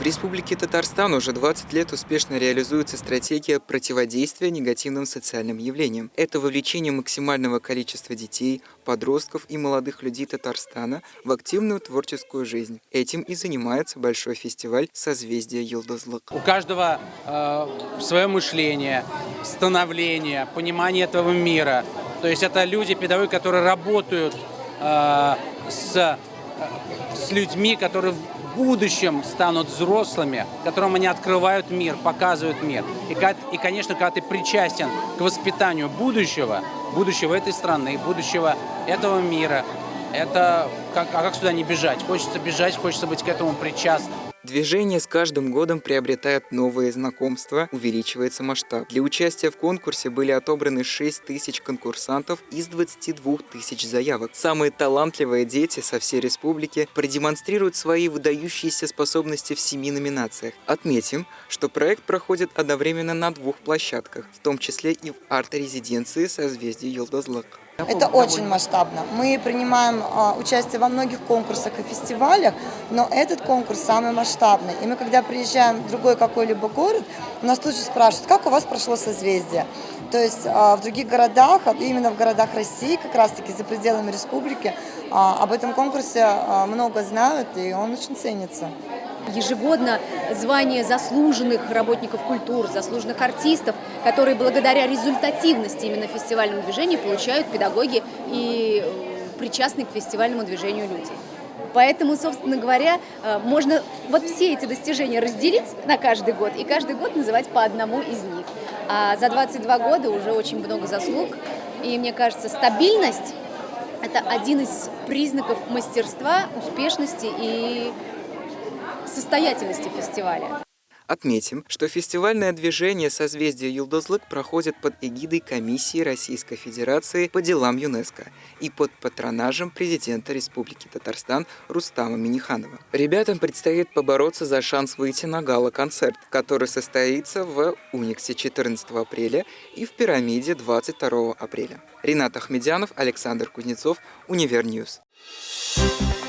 В Республике Татарстан уже 20 лет успешно реализуется стратегия противодействия негативным социальным явлениям. Это вовлечение максимального количества детей, подростков и молодых людей Татарстана в активную творческую жизнь. Этим и занимается большой фестиваль «Созвездие Йылдызлык». У каждого э, свое мышление, становление, понимание этого мира. То есть это люди, педагоги, которые работают э, с, с людьми, которые в будущем станут взрослыми, которым они открывают мир, показывают мир. И, и, конечно, когда ты причастен к воспитанию будущего, будущего этой страны, будущего этого мира, это как, а как сюда не бежать? Хочется бежать, хочется быть к этому причастным. Движение с каждым годом приобретает новые знакомства, увеличивается масштаб. Для участия в конкурсе были отобраны 6 тысяч конкурсантов из 22 тысяч заявок. Самые талантливые дети со всей республики продемонстрируют свои выдающиеся способности в семи номинациях. Отметим, что проект проходит одновременно на двух площадках, в том числе и в арт-резиденции созвездия Йолдозлак. Это очень масштабно. Мы принимаем а, участие во многих конкурсах и фестивалях, но этот конкурс самый масштабный. И мы, когда приезжаем в другой какой-либо город, нас тут же спрашивают, как у вас прошло созвездие. То есть а, в других городах, а именно в городах России, как раз-таки за пределами республики, а, об этом конкурсе много знают, и он очень ценится ежегодно звание заслуженных работников культуры, заслуженных артистов, которые благодаря результативности именно фестивального движения получают педагоги и э, причастные к фестивальному движению люди. Поэтому, собственно говоря, э, можно вот все эти достижения разделить на каждый год и каждый год называть по одному из них. А за 22 года уже очень много заслуг, и мне кажется, стабильность – это один из признаков мастерства, успешности и состоятельности фестиваля. Отметим, что фестивальное движение «Созвездие Юлдозлык» проходит под эгидой Комиссии Российской Федерации по делам ЮНЕСКО и под патронажем президента Республики Татарстан Рустама Миниханова. Ребятам предстоит побороться за шанс выйти на гала-концерт, который состоится в Униксе 14 апреля и в Пирамиде 22 апреля. Ренат Ахмедянов, Александр Кузнецов, Универньюз. Thank